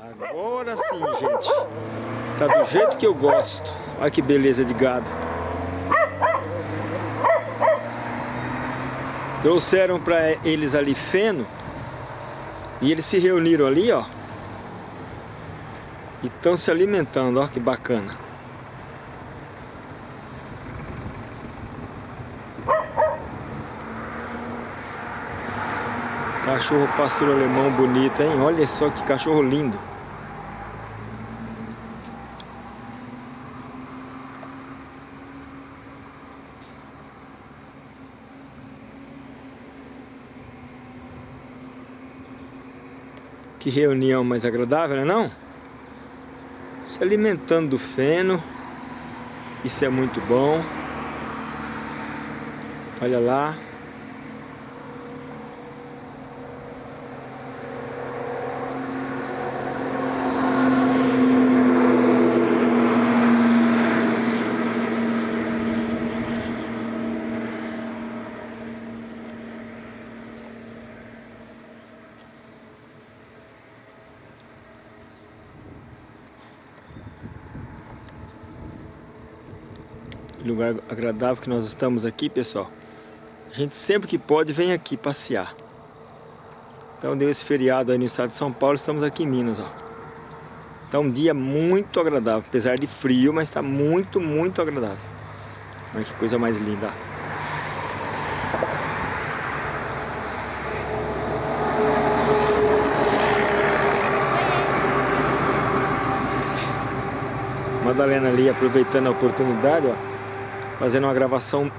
Agora sim, gente. Tá do jeito que eu gosto. Olha que beleza de gado. Trouxeram para eles ali feno. E eles se reuniram ali, ó. E estão se alimentando, ó que bacana. Cachorro pastor alemão bonito, hein? Olha só que cachorro lindo. Que reunião mais agradável, não é não? Se alimentando do feno. Isso é muito bom. Olha lá. Lugar agradável que nós estamos aqui, pessoal. A gente sempre que pode vem aqui passear. Então deu esse feriado aí no estado de São Paulo, estamos aqui em Minas, ó. Tá um dia muito agradável, apesar de frio, mas está muito, muito agradável. Olha que coisa mais linda. Madalena ali aproveitando a oportunidade, ó fazendo uma gravação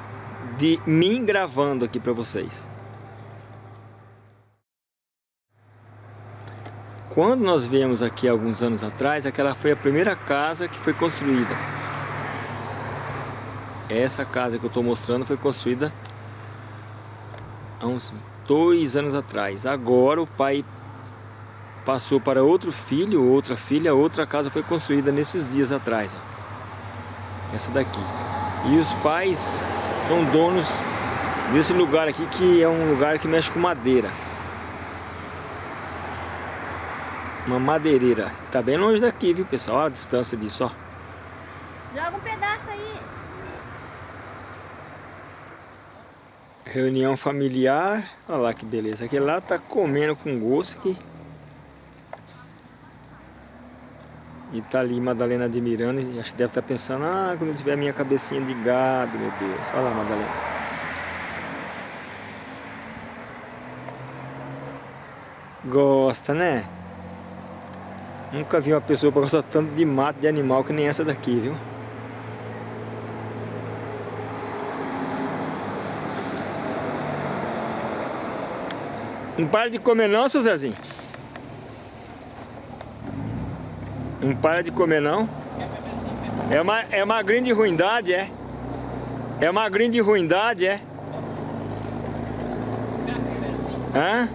de mim gravando aqui para vocês. Quando nós viemos aqui alguns anos atrás, aquela foi a primeira casa que foi construída. Essa casa que eu estou mostrando foi construída há uns dois anos atrás. Agora o pai passou para outro filho, outra filha, outra casa foi construída nesses dias atrás. Ó. Essa daqui. E os pais são donos desse lugar aqui, que é um lugar que mexe com madeira. Uma madeireira. Tá bem longe daqui, viu, pessoal? Olha a distância disso, ó. Joga um pedaço aí. Reunião familiar. Olha lá que beleza. Aquele lá tá comendo com gosto aqui. E tá ali Madalena admirando e acho que deve estar tá pensando, ah, quando eu tiver minha cabecinha de gado, meu Deus. Olha lá, Madalena. Gosta, né? Nunca vi uma pessoa que gosta tanto de mato de animal que nem essa daqui, viu? Não para de comer não, seu Zezinho? Não para de comer não. É uma, é uma grande ruindade, é? É uma grande ruindade, é? Hã?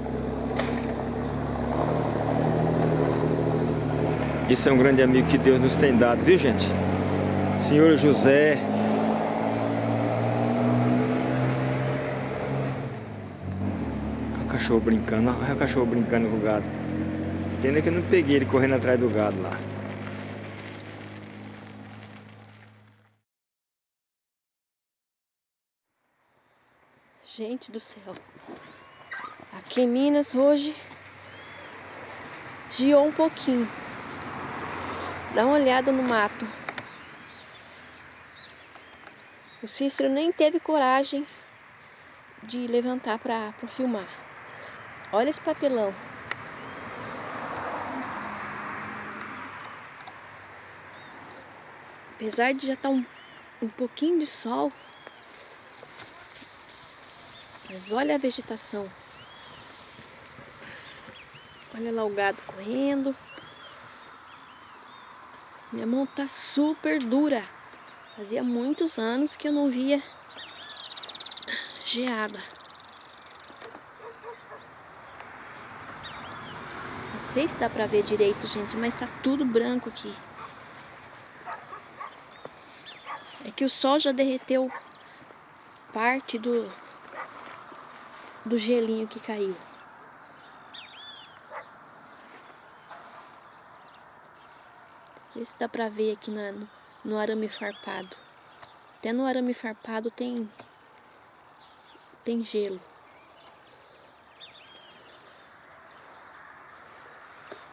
Isso é um grande amigo que Deus nos tem dado, viu gente? Senhor José. O cachorro brincando, olha o cachorro brincando com o gado. Pena que eu não peguei ele correndo atrás do gado lá. Gente do céu. Aqui em Minas hoje giou um pouquinho. Dá uma olhada no mato. O Cícero nem teve coragem de levantar para filmar. Olha esse papelão. Apesar de já estar tá um, um pouquinho de sol, olha a vegetação. Olha lá o gado correndo. Minha mão tá super dura. Fazia muitos anos que eu não via geada. Não sei se dá pra ver direito, gente, mas tá tudo branco aqui. É que o sol já derreteu parte do, do gelinho que caiu. Vê se dá pra ver aqui na, no, no arame farpado. Até no arame farpado tem, tem gelo.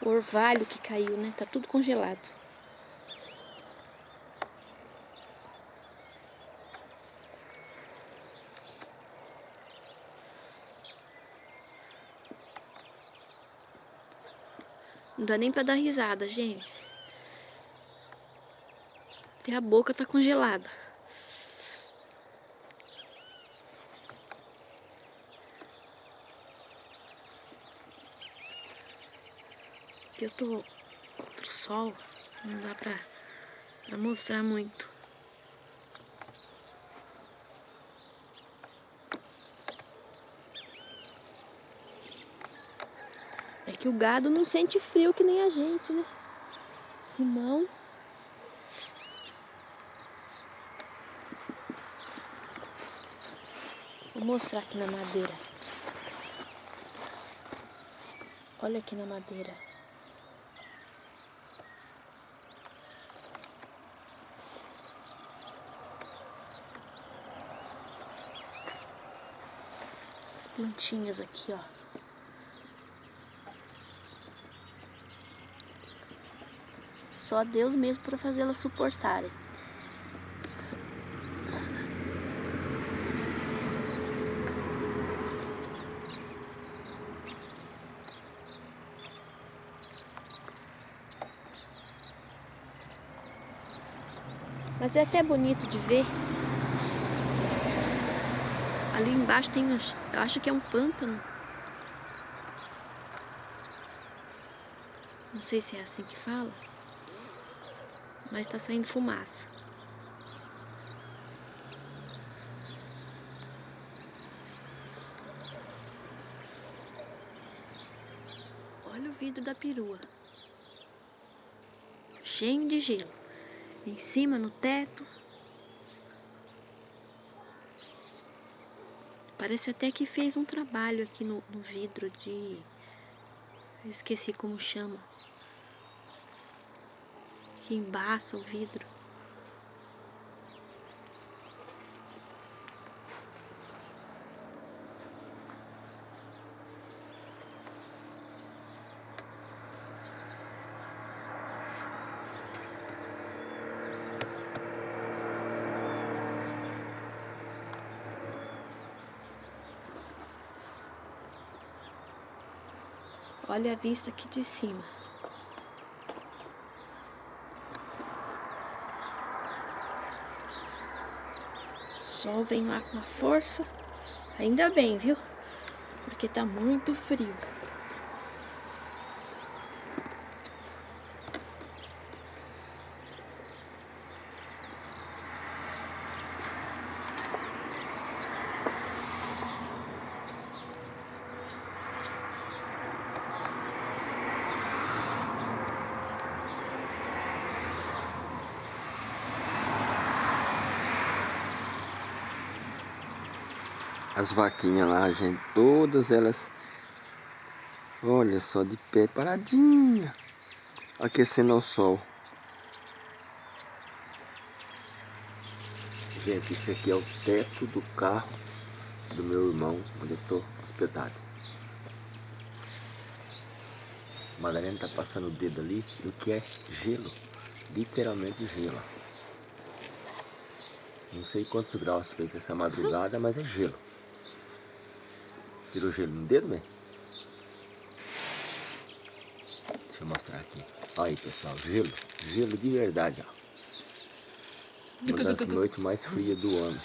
O orvalho que caiu, né? Tá tudo congelado. Não dá nem pra dar risada, gente. Até a boca tá congelada. Aqui eu tô contra o sol, não dá pra, pra mostrar muito. Que o gado não sente frio que nem a gente, né? Senão... Vou mostrar aqui na madeira. Olha aqui na madeira. As plantinhas aqui, ó. Só Deus mesmo para fazê-las suportarem. Mas é até bonito de ver. Ali embaixo tem, eu acho que é um pântano. Não sei se é assim que fala mas tá saindo fumaça. Olha o vidro da perua. Cheio de gelo. Em cima, no teto. Parece até que fez um trabalho aqui no, no vidro de... esqueci como chama que embaça o vidro. Olha a vista aqui de cima. Vem lá com a força. Ainda bem, viu? Porque tá muito frio. As vaquinhas lá, gente, todas elas, olha só, de pé, paradinha, aquecendo ao sol. Gente, isso aqui é o teto do carro do meu irmão, onde eu estou hospedado. Madalena tá passando o dedo ali, o que é gelo, literalmente gelo. Não sei quantos graus fez essa madrugada, mas é gelo. Tirou gelo no dedo, né? Deixa eu mostrar aqui. Olha aí, pessoal, gelo. Gelo de verdade, ó. Uma das noites mais frias do ano.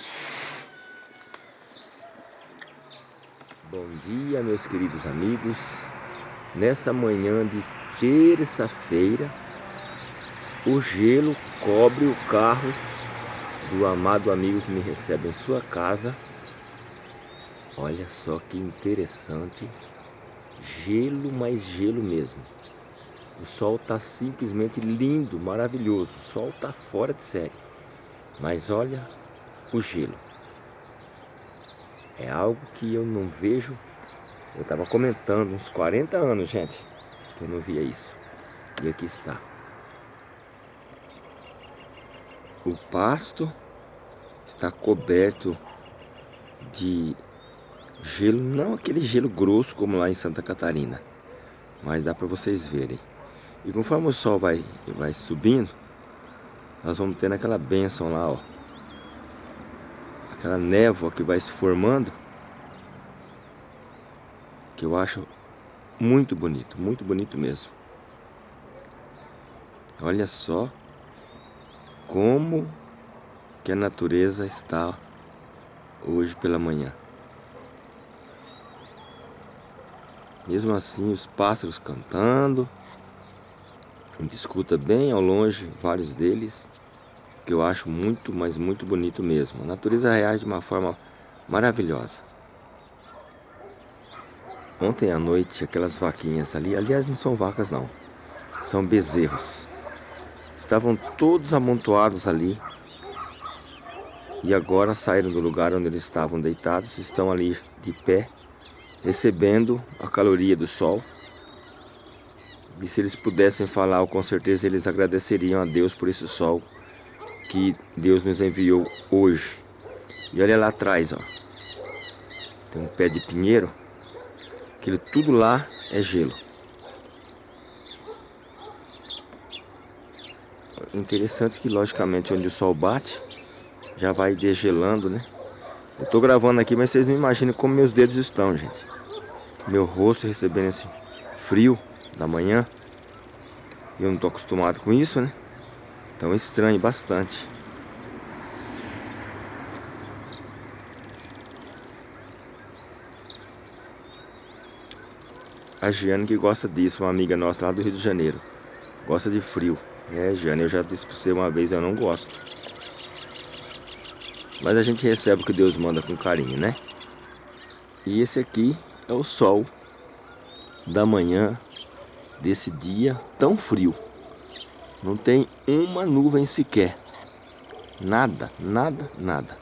Bom dia, meus queridos amigos. Nessa manhã de terça-feira, o gelo cobre o carro do amado amigo que me recebe em sua casa Olha só que interessante. Gelo, mais gelo mesmo. O sol está simplesmente lindo, maravilhoso. O sol está fora de série. Mas olha o gelo. É algo que eu não vejo. Eu estava comentando uns 40 anos, gente, que eu não via isso. E aqui está. o pasto está coberto de gelo, não aquele gelo grosso como lá em Santa Catarina, mas dá para vocês verem. E conforme o sol vai, vai subindo, nós vamos tendo aquela benção lá, ó. Aquela névoa que vai se formando, que eu acho muito bonito, muito bonito mesmo. Olha só como que a natureza está hoje pela manhã. Mesmo assim, os pássaros cantando. A gente escuta bem ao longe vários deles, que eu acho muito, mas muito bonito mesmo. A natureza reage de uma forma maravilhosa. Ontem à noite, aquelas vaquinhas ali, aliás, não são vacas não, são bezerros. Estavam todos amontoados ali. E agora saíram do lugar onde eles estavam deitados, estão ali de pé, recebendo a caloria do sol. E se eles pudessem falar, com certeza eles agradeceriam a Deus por esse sol que Deus nos enviou hoje. E olha lá atrás, ó. Tem um pé de pinheiro. Aquilo tudo lá é gelo. Interessante que, logicamente, onde o sol bate, já vai degelando, né? Eu tô gravando aqui, mas vocês não imaginam como meus dedos estão, gente. Meu rosto recebendo esse frio da manhã. Eu não tô acostumado com isso, né? Então estranho bastante. A Giane que gosta disso, uma amiga nossa lá do Rio de Janeiro. Gosta de frio. É, Giane, eu já disse pra você uma vez, eu não gosto. Mas a gente recebe o que Deus manda com carinho, né? E esse aqui é o sol da manhã desse dia tão frio. Não tem uma nuvem sequer. Nada, nada, nada.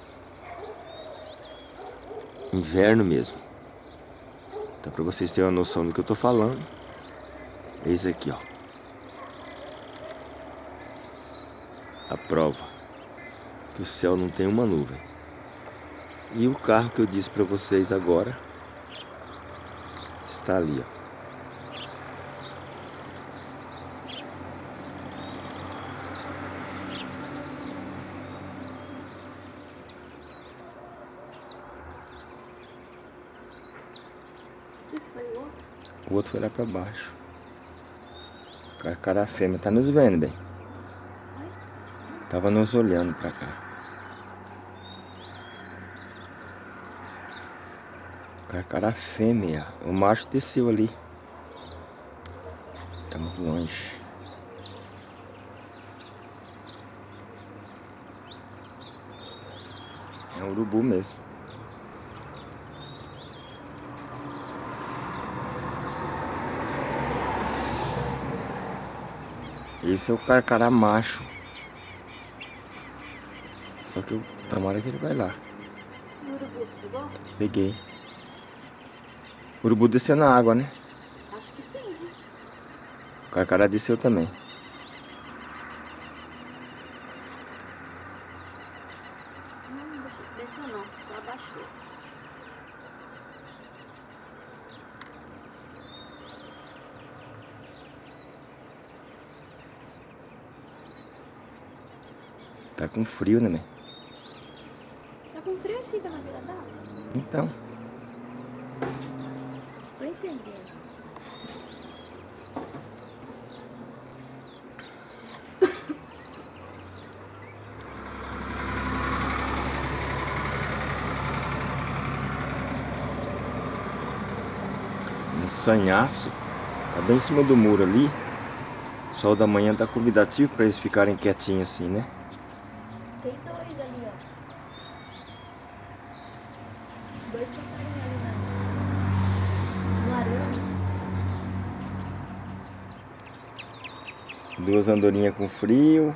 Inverno mesmo. Então, para vocês terem uma noção do que eu tô falando, eis aqui, ó. A prova que o céu não tem uma nuvem. E o carro que eu disse para vocês agora está ali, ó. O outro foi lá pra baixo. Carcará fêmea. Tá nos vendo, bem? Tava nos olhando pra cá. Carcará fêmea. O macho desceu ali. Tá muito longe. É um urubu mesmo. Esse é o carcará macho. Só que eu tomara que ele vai lá. O urubu, você pegou? Peguei. O urubu desceu na água, né? Acho que sim. O carcará desceu também. Não, desceu não, só abaixou. Tá com frio, né, mãe? Tá com frio e fica na beira d'água? Então. Um sanhaço. Tá bem em cima do muro ali. O sol da manhã tá convidativo pra eles ficarem quietinhos assim, né? Tem dois ali, ó. Dois passarinhos ali na... no arame. Duas andorinhas com frio.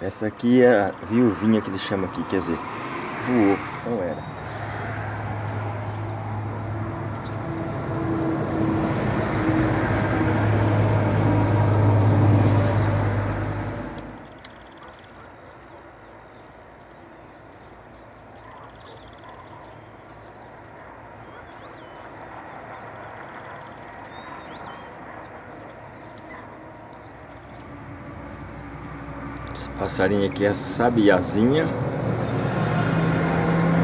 Essa aqui é a viuvinha que ele chama aqui, quer dizer, voou, não era. Esse passarinho aqui é a sabiazinha.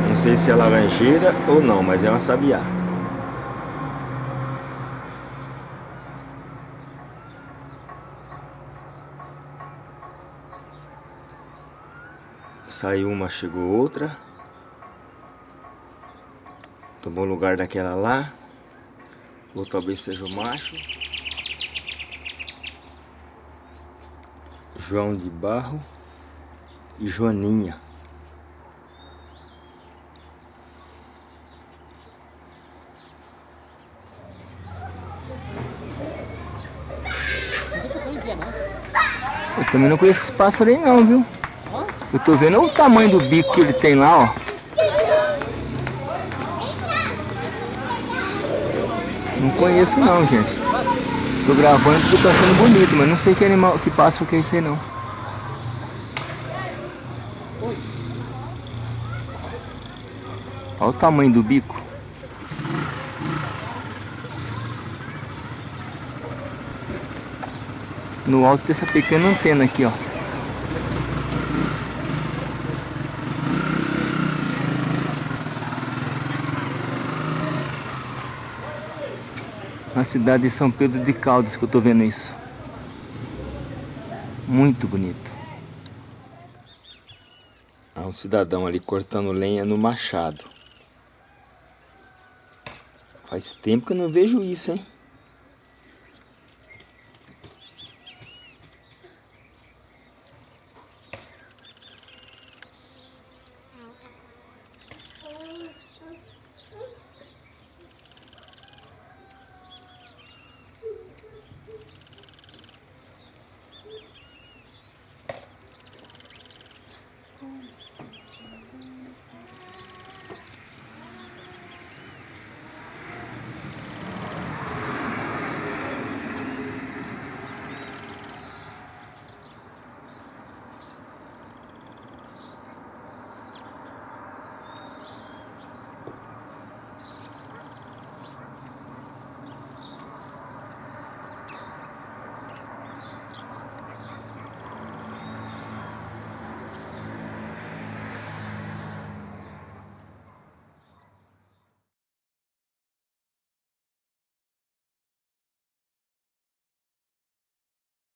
Não sei se é laranjeira ou não, mas é uma sabiá. Saiu uma, chegou outra. Tomou lugar daquela lá. Ou talvez seja o macho. João de Barro e Joaninha. Eu também não conheço esse pássaro aí não, viu? Eu tô vendo o tamanho do bico que ele tem lá, ó. Não conheço não, gente. Tô gravando porque tô achando bonito, mas não sei que animal, que pássaro que é esse aí não. Olha o tamanho do bico. No alto dessa pequena antena aqui, ó. Cidade de São Pedro de Caldas que eu tô vendo isso. Muito bonito. Há um cidadão ali cortando lenha no machado. Faz tempo que eu não vejo isso, hein?